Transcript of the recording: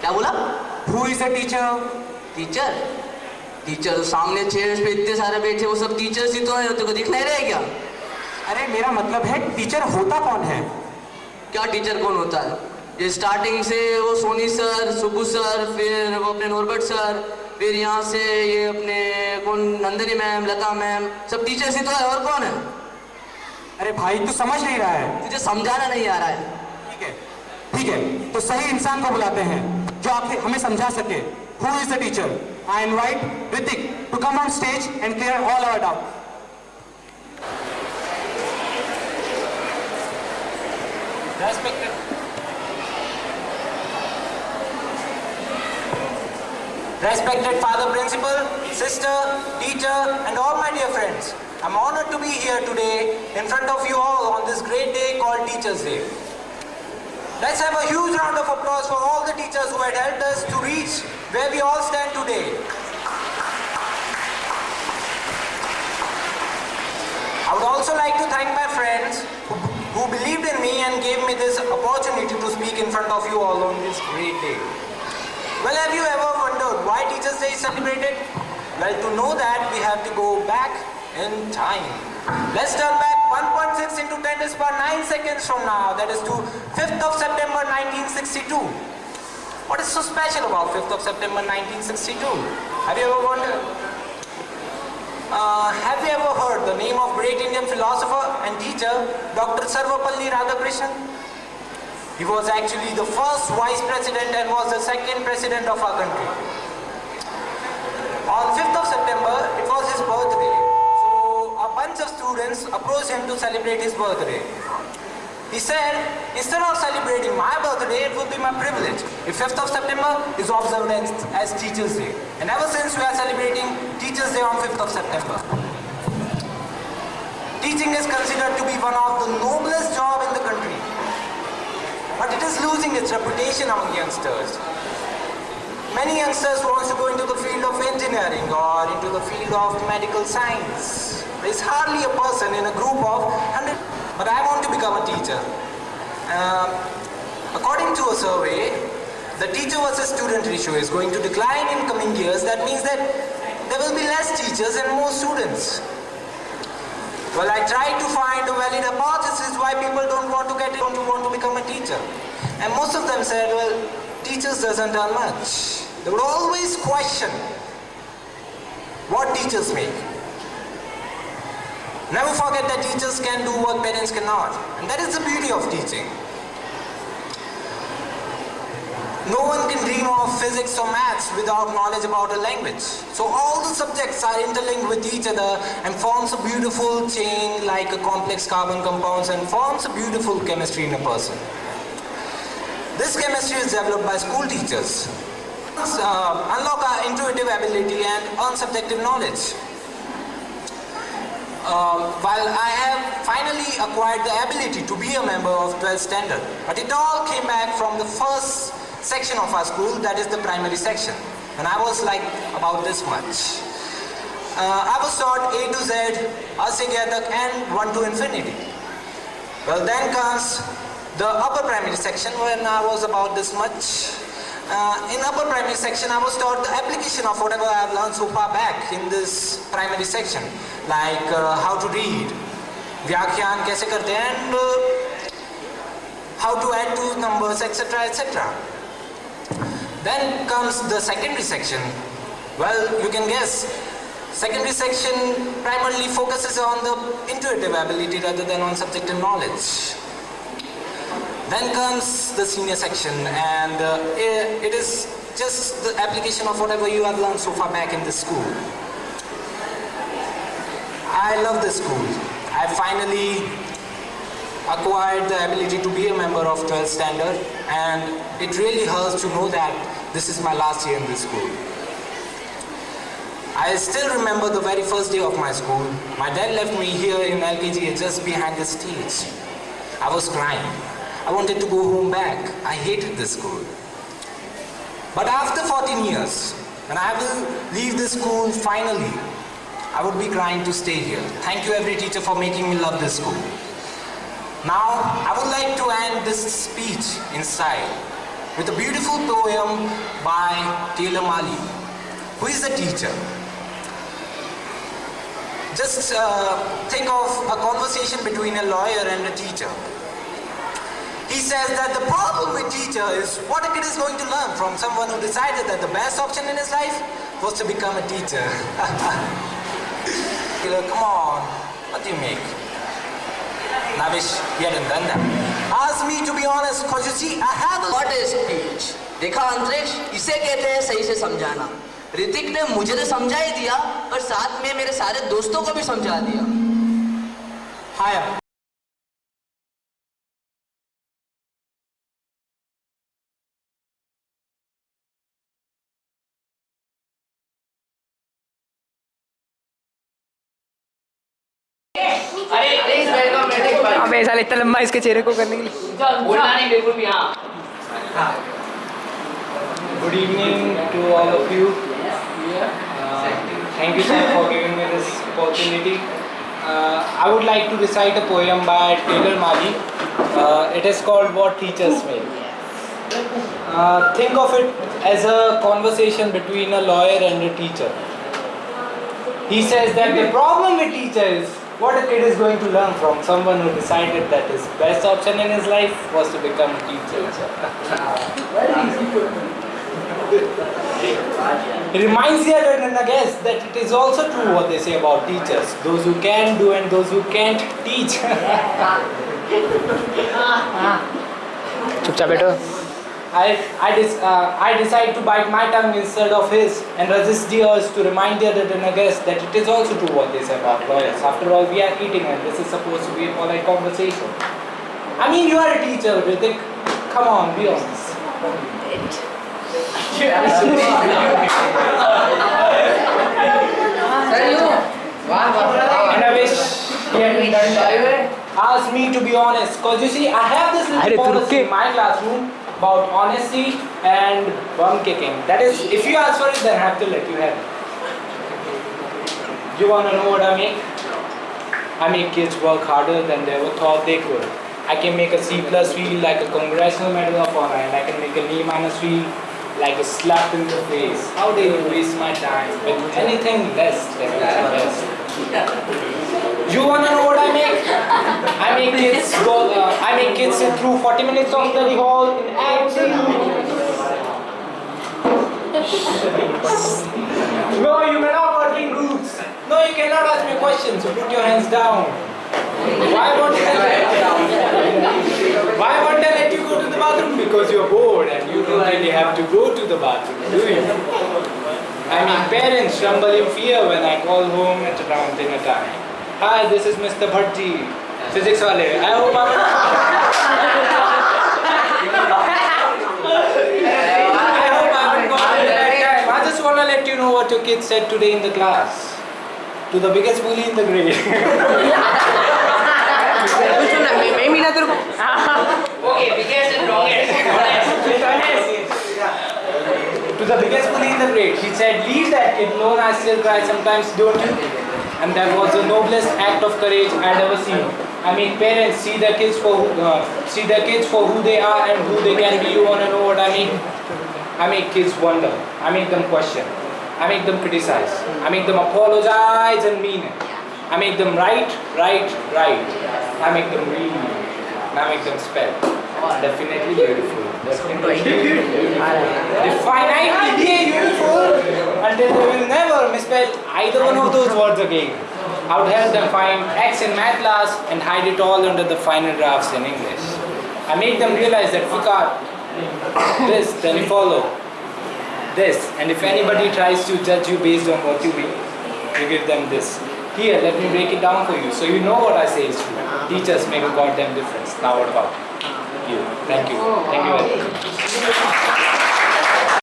क्या बोला? Is a teacher? Teacher teacher तो सामने चेयर्स पे इतने सारे बैठे वो सब टीचर्स ही तो है तेरे को दिख नहीं रहे क्या? अरे मेरा मतलब है टीचर होता कौन है? क्या टीचर कौन होता है? ये स्टार्टिंग से वो सोनी सर सुबू सर फिर वो अपने नॉर्बर्ट सर फिर यहाँ से ये अपने कौन नंदनी मैम लता मैम सब टीचर्स ही तो है और कौन है? अरे भाई तू समझ नहीं रहा है। तुझे समझाना नहीं आ रहा है। ठीक है ठीक है तो सही इंसान को बुलाते हैं। जो आखिर हमें समझा सके who is the teacher I invite Hrithik to come on stage and clear all our doubt. Respected Father Principal, Sister, Teacher, and all my dear friends, I'm honored to be here today in front of you all on this great day called Teachers' Day. Let's have a huge round of applause for all the teachers who had helped us to reach where we all stand today. I would also like to thank my friends who, believed in me and gave me this opportunity to speak in front of you all on this great day. Well, have you ever wondered why Teachers' Day is celebrated? Well, to know that, we have to go back in time. Let's turn back 1.6 into 10 is power 9 seconds from now, that is to 5th of September 1962. What is so special about 5th of September 1962? Have you ever wondered? Uh, have you ever heard the name of great Indian philosopher and teacher, Dr. Sarvepalli Radhakrishnan? He was actually the first vice president and was the second president of our country. On 5th of September, it was his birthday. Bunch of students approached him to celebrate his birthday. He said, instead of celebrating my birthday, it would be my privilege if 5th of September is observed as, as Teachers' Day. And ever since we are celebrating Teachers' Day on 5th of September. Teaching is considered to be one of the noblest job in the country. But it is losing its reputation among youngsters. Many youngsters want to go into the field of engineering or into the field of medical science. There is hardly a person in a group of 100, but I want to become a teacher. Um, according to a survey, the teacher versus student ratio is going to decline in coming years. That means that there will be less teachers and more students. Well, I tried to find a valid hypothesis why people don't want to get don't want to become a teacher. And most of them said, well, teachers doesn't earn much. They would always question what teachers make. Never forget that teachers can do what parents cannot. And that is the beauty of teaching. No one can dream of physics or maths without knowledge about a language. So all the subjects are interlinked with each other and forms a beautiful chain like a complex carbon compounds and forms a beautiful chemistry in a person. This chemistry is developed by school teachers. Uh, unlock our intuitive ability and earn subjective knowledge. Um, while I have finally acquired the ability to be a member of 12th standard, but it all came back from the first section of our school, that is the primary section. And I was like about this much. Uh, I was taught A to Z, Asyajatak and 1 to infinity. Well then comes the upper primary section when I was about this much Uh, in upper primary section I was taught the application of whatever I have learned so far back in this primary section. Like uh, how to read, व्याख्यान कैसे करते हैं and uh, how to add two numbers etc etc. Then comes the secondary section. Well, you can guess. Secondary section primarily focuses on the intuitive ability rather than on subjective knowledge. Then comes the senior section and uh, it, is just the application of whatever you have learned so far back in the school. I love this school. I finally acquired the ability to be a member of 12th standard and it really hurts to know that this is my last year in this school. I still remember the very first day of my school. My dad left me here in LKG just behind the stage. I was crying. I wanted to go home back. I hated this school. But after 14 years, when I will leave this school finally, I would be crying to stay here. Thank you every teacher for making me love this school. Now, I would like to end this speech inside with a beautiful poem by Taylor Mali. Who is the teacher? Just uh, think of a conversation between a lawyer and a teacher. He says that the problem with teacher is what a kid is going to learn from someone who decided that the best option in his life was to become a teacher. You know, Come on, what do you make? And I wish he hadn't done that. Ask me to be honest, cause you see, I have a lot. What is speech देखा अंतरिक्ष इसे कहते हैं सही से समझाना ऋतिक ने मुझे तो समझा ही दिया पर साथ में मेरे सारे दोस्तों को भी समझा दिया Higher. अबे साले इतना लंबा इसके चेहरे को करने के लिए। बोलना नहीं बिल्कुल भी हाँ। Good evening to all of you thank you sir for giving me this opportunity I would like to recite a poem by Taylor Mali it is called what teachers may think of it as a a between a lawyer and a teacher. He says that the problem with teachers what a kid is going to learn from someone who decided that his best option in his life was to become a teacher. It reminds the other and guess that it is also true what they say about teachers. Those who can do and those who can't teach. चुपचाप बैठो I, I, uh, I decide to bite my tongue instead of his and resist the urge to remind the other dinner guests that it is also true what they say about lawyers. After all, we are eating and this is supposed to be a polite conversation. I mean, you are a teacher, Ritik. Come on, be honest. and I wish he had done that. Ask me to be honest, cause you see, I have this little policy in my classroom about honesty and bum kicking. That is, if you ask for it, then I have to let you have it. You wanna know what I make? I make kids work harder than they ever thought they could. I can make a C plus feel like a congressional medal of honor, and I can make a D minus feel like a slap in the face. How you waste my time with anything less than best? You wanna know what I make? I make kids go. Uh, I make kids sit through 40 minutes of study hall in absolute. No, you may not work in groups. No, you cannot ask me questions. So put your hands down. Why won't I? Why won't I let you go to the bathroom? Because you're bored and you don't really have to go to the bathroom, do you? I mean, parents tremble in fear when I call home at around dinner time. Hi, this is Mr. Bhatti, physics wale. I hope I'm. I hope I haven't gone at the right time. I just want to let you know what your kids said today in the class. To the biggest bully in the grade. सुन ना मैं मैं मिला तेरे को okay biggest and longest to the biggest bully in the grade. He said, leave that kid alone, I still cry sometimes, don't you? And that was the noblest act of courage I'd ever seen. I mean, parents see their kids for who, uh, see their kids for who they are and who they can be. You wanna know what I mean? I make kids wonder. I make them question. I make them criticize. I make them apologize and mean it. I make them write, write, write. I make them read. I make them spell. Ah, definitely beautiful. Definitely beautiful. Definitely beautiful until they will never misspell either one of those words again. I would help them find X in math class and hide it all under the final drafts in English. I make them realize that Fikat, this, then follow this. And if anybody tries to judge you based on what you read, you give them this. Here, let me break it down for you so you know what I say is true. Teachers make a goddamn difference. Now what about you? Thank you. Thank you very much. Oh,